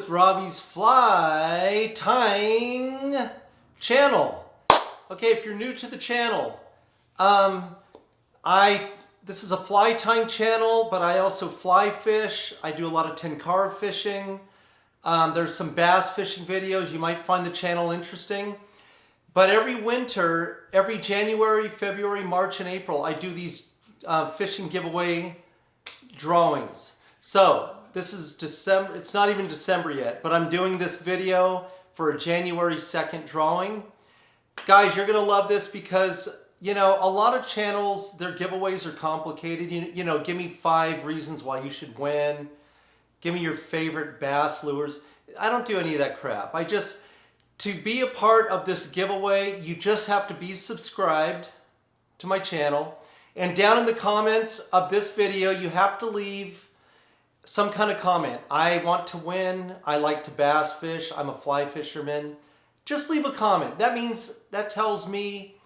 with Robbie's Fly Tying channel. Okay, if you're new to the channel, um, I this is a fly tying channel, but I also fly fish. I do a lot of tenkara fishing. Um, there's some bass fishing videos. You might find the channel interesting. But every winter, every January, February, March, and April, I do these uh, fishing giveaway drawings. So this is December, it's not even December yet, but I'm doing this video for a January 2nd drawing. Guys, you're gonna love this because, you know, a lot of channels, their giveaways are complicated. You, you know, give me five reasons why you should win. Give me your favorite bass lures. I don't do any of that crap. I just, to be a part of this giveaway, you just have to be subscribed to my channel. And down in the comments of this video, you have to leave some kind of comment. I want to win. I like to bass fish. I'm a fly fisherman. Just leave a comment. That means, that tells me,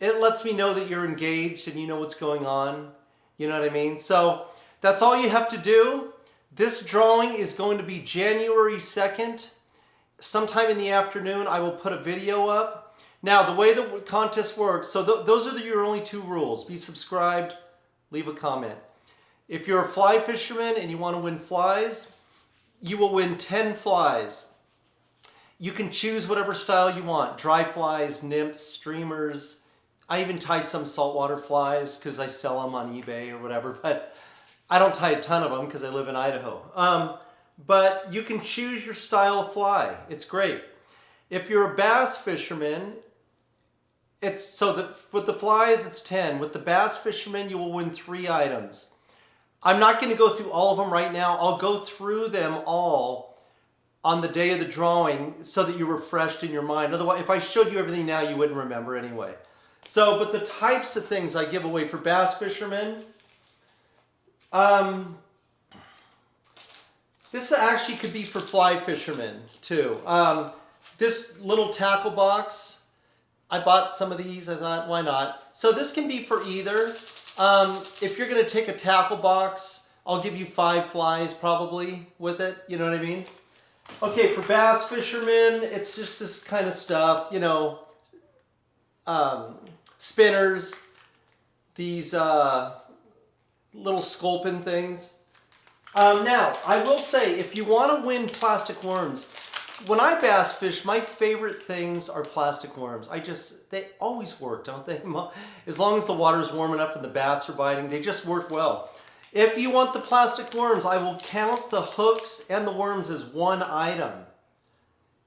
it lets me know that you're engaged and you know what's going on. You know what I mean? So that's all you have to do. This drawing is going to be January 2nd. Sometime in the afternoon, I will put a video up. Now, the way the contest works, so th those are the, your only two rules. Be subscribed, leave a comment. If you're a fly fisherman and you want to win flies, you will win 10 flies. You can choose whatever style you want. Dry flies, nymphs, streamers. I even tie some saltwater flies because I sell them on eBay or whatever, but I don't tie a ton of them because I live in Idaho. Um, but you can choose your style fly. It's great. If you're a bass fisherman, it's so that with the flies, it's 10. With the bass fisherman, you will win three items. I'm not going to go through all of them right now. I'll go through them all on the day of the drawing so that you're refreshed in your mind. Otherwise, if I showed you everything now, you wouldn't remember anyway. So, but the types of things I give away for bass fishermen, um, this actually could be for fly fishermen too. Um, this little tackle box, I bought some of these. I thought, why not? So this can be for either. Um, if you're going to take a tackle box, I'll give you five flies probably with it. You know what I mean? Okay, for bass fishermen, it's just this kind of stuff, you know, um, spinners, these uh, little sculpin things. Um, now, I will say, if you want to win plastic worms, when I bass fish, my favorite things are plastic worms. I just, they always work, don't they? As long as the water's warm enough and the bass are biting, they just work well. If you want the plastic worms, I will count the hooks and the worms as one item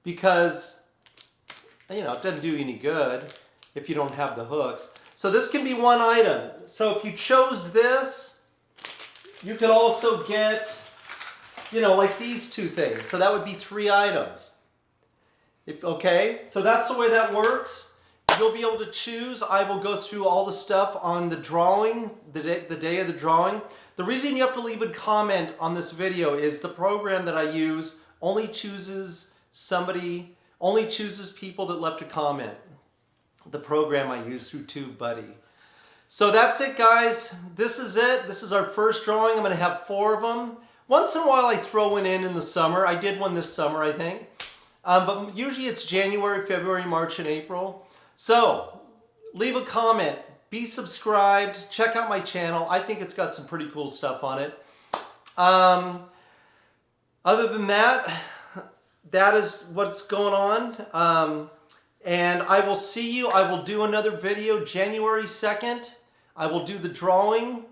because, you know, it doesn't do any good if you don't have the hooks. So this can be one item. So if you chose this, you could also get you know, like these two things. So that would be three items. If, okay, so that's the way that works. You'll be able to choose. I will go through all the stuff on the drawing, the day, the day of the drawing. The reason you have to leave a comment on this video is the program that I use only chooses somebody, only chooses people that left a comment. The program I use through TubeBuddy. So that's it guys. This is it. This is our first drawing. I'm going to have four of them. Once in a while I throw one in in the summer. I did one this summer, I think. Um, but usually it's January, February, March, and April. So leave a comment, be subscribed, check out my channel. I think it's got some pretty cool stuff on it. Um, other than that, that is what's going on. Um, and I will see you. I will do another video January 2nd. I will do the drawing.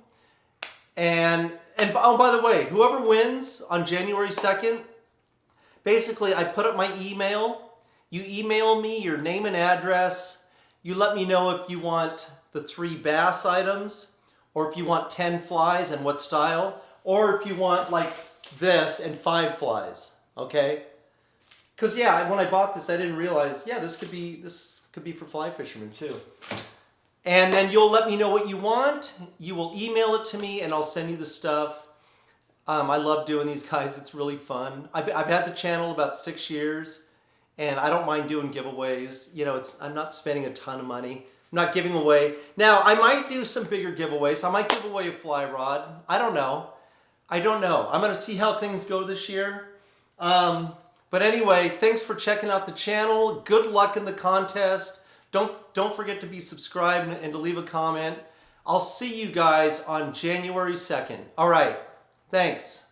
And and oh, by the way, whoever wins on January 2nd, basically I put up my email. You email me your name and address. You let me know if you want the three bass items or if you want 10 flies and what style or if you want like this and five flies, okay? Because yeah, when I bought this, I didn't realize, yeah, this could be, this could be for fly fishermen too. And then you'll let me know what you want. You will email it to me and I'll send you the stuff. Um, I love doing these guys. It's really fun. I've, I've had the channel about six years and I don't mind doing giveaways. You know, it's I'm not spending a ton of money. I'm not giving away. Now, I might do some bigger giveaways. I might give away a fly rod. I don't know. I don't know. I'm going to see how things go this year. Um, but anyway, thanks for checking out the channel. Good luck in the contest. Don't, don't forget to be subscribed and to leave a comment. I'll see you guys on January 2nd. All right. Thanks.